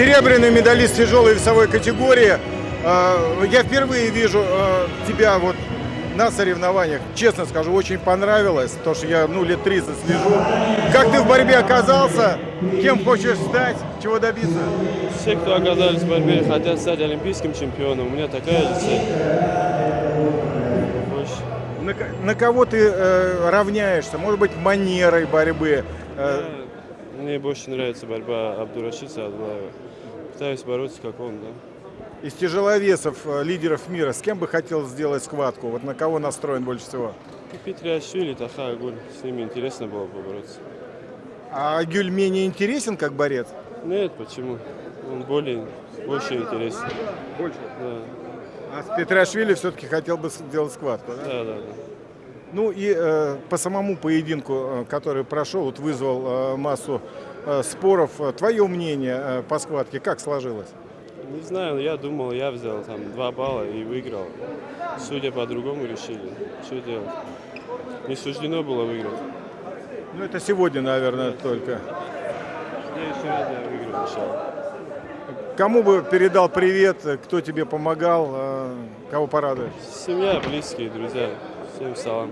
серебряный медалист тяжелой весовой категории. Э, Я впервые вижу э, тебя вот на соревнованиях. Честно скажу, очень понравилось, потому что я ну, лет 30 слежу. Как ты в борьбе оказался? Кем хочешь стать? Чего добиться? Все, кто оказались в борьбе, хотят стать олимпийским чемпионом. У меня такая же цель. На, на кого ты э, равняешься? Может быть, манерой борьбы? Э, Мне больше нравится борьба Абдурашида Адлаева. Пытаюсь бороться, как он, да. из тяжеловесов, э, лидеров мира, с кем бы хотел сделать схватку? Вот на кого настроен больше всего? Петриашвили, Таха Агуль. С ними интересно было побороться. А Гюль менее интересен как борец? Нет, почему? Он более, больше интересен. Больше. Да, А с Петрашвили все-таки хотел бы сделать схватку, да? да, да. да. Ну и э, по самому поединку, э, который прошел, вот вызвал э, массу э, споров. Твое мнение э, по схватке как сложилось? Не знаю, я думал, я взял там два балла и выиграл. Судя по-другому решили. Что делать? Не суждено было выиграть. Ну это сегодня, наверное, только. Следующий раз я выиграю, иншаллах. Кому бы передал привет, кто тебе помогал, э, кого порадуешь? Семья, близкие, друзья. too. So